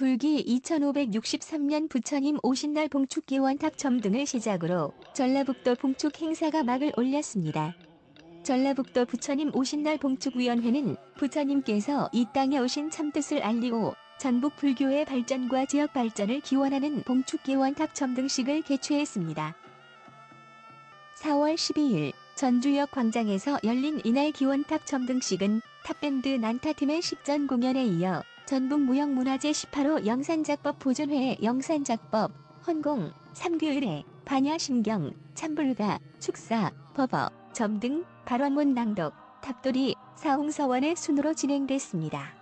불기 2563년 부처님 오신 날 봉축기원탑 점등을 시작으로 전라북도 봉축 행사가 막을 올렸습니다. 전라북도 부처님 오신 날 봉축위원회는 부처님께서 이 땅에 오신 참뜻을 알리고 전북 불교의 발전과 지역 발전을 기원하는 봉축기원탑 점등식을 개최했습니다. 4월 12일 전주역 광장에서 열린 이날 기원탑 점등식은 탑밴드 난타팀의 식전 공연에 이어 전북무형문화재 18호 영산작법 보존회 영산작법, 헌공, 삼귀의례, 반야심경, 찬불가, 축사, 법어, 점등, 발원문 낭독, 탑돌이, 사홍서원의 순으로 진행됐습니다.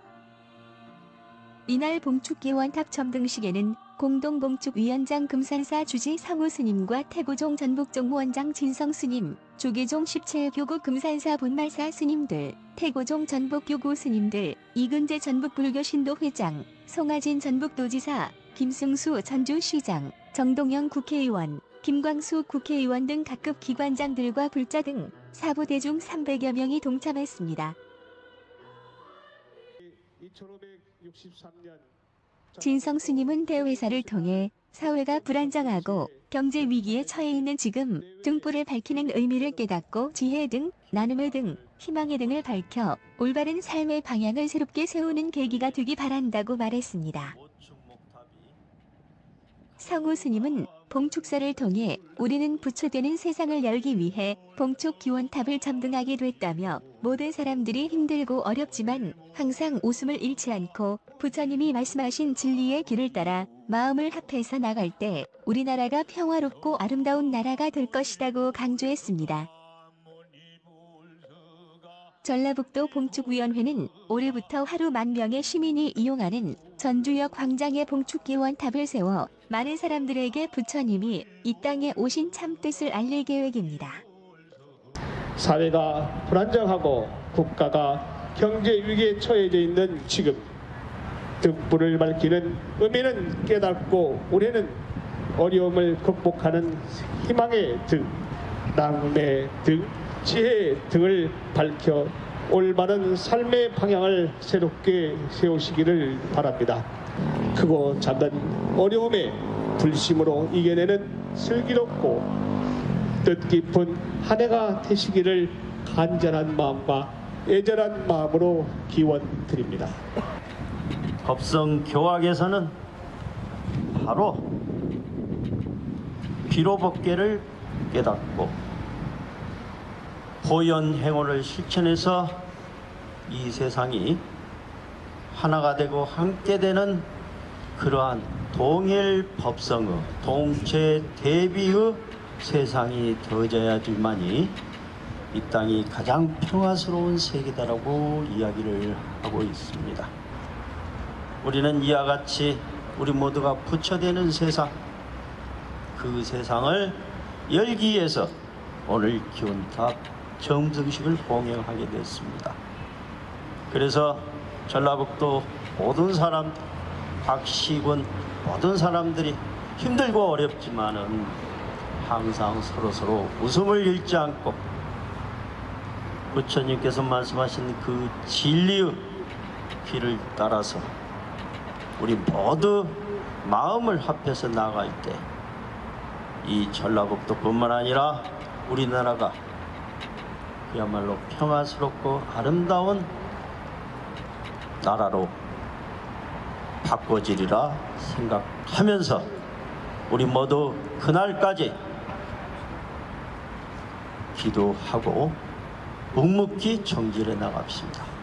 이날 봉축기원탑 점등식에는 공동봉축위원장 금산사 주지 상우 스님과 태고종 전북종무원장 진성 스님, 조계종 17교구 금산사 본말사 스님들, 태고종 전북교구 스님들, 이근재 전북불교 신도 회장, 송하진 전북도지사, 김승수 전주시장, 정동영 국회의원, 김광수 국회의원 등 각급 기관장들과 불자 등 사부 대중 300여 명이 동참했습니다. 2563년 진성 스님은 대회사를 통해 사회가 불안정하고 경제 위기에 처해 있는 지금 등불을 밝히는 의미를 깨닫고 지혜 등 나눔의 등 희망의 등을 밝혀 올바른 삶의 방향을 새롭게 세우는 계기가 되기 바란다고 말했습니다. 성우 스님은 봉축사를 통해 우리는 부처되는 세상을 열기 위해 봉축 기원탑을 점등하게 됐다며 모든 사람들이 힘들고 어렵지만 항상 웃음을 잃지 않고 부처님이 말씀하신 진리의 길을 따라 마음을 합해서 나갈 때 우리나라가 평화롭고 아름다운 나라가 될 것이라고 강조했습니다. 전라북도 봉축위원회는 올해부터 하루 만 명의 시민이 이용하는 전주역 광장에 봉축기원탑을 세워 많은 사람들에게 부처님이 이 땅에 오신 참 뜻을 알릴 계획입니다. 사회가 불안정하고 국가가 경제 위기에 처해져 있는 지금 등불을 밝히는 의미는 깨닫고 우리는 어려움을 극복하는 희망의 등, 낭매 등, 지혜 등을 밝혀 올바른 삶의 방향을 새롭게 세우시기를 바랍니다. 크고 작은 어려움에 불심으로 이겨내는 슬기롭고 뜻깊은 한 해가 되시기를 간절한 마음과 애절한 마음으로 기원 드립니다. 법성 교학에서는 바로 비로법계를 깨닫고 보현 행원을 실천해서 이 세상이 하나가 되고 함께 되는 그러한 동일 법성의 동체 대비의 세상이 되어져야지만이 이 땅이 가장 평화스러운 세계다라고 이야기를 하고 있습니다. 우리는 이와 같이 우리 모두가 부처되는 세상 그 세상을 열기 위해서 오늘 기원탑 정등식을 봉행하게 됐습니다. 그래서 전라북도 모든 사람 박시군 모든 사람들이 힘들고 어렵지만은 항상 서로서로 웃음을 잃지 않고 부처님께서 말씀하신 그 진리의 길을 따라서 우리 모두 마음을 합해서 나갈 때 이 전라북도뿐만 아니라 우리나라가 그야말로 평화스럽고 아름다운 나라로 바꿔지리라 생각하면서 우리 모두 그날까지 기도하고 묵묵히 정진해 나갑시다.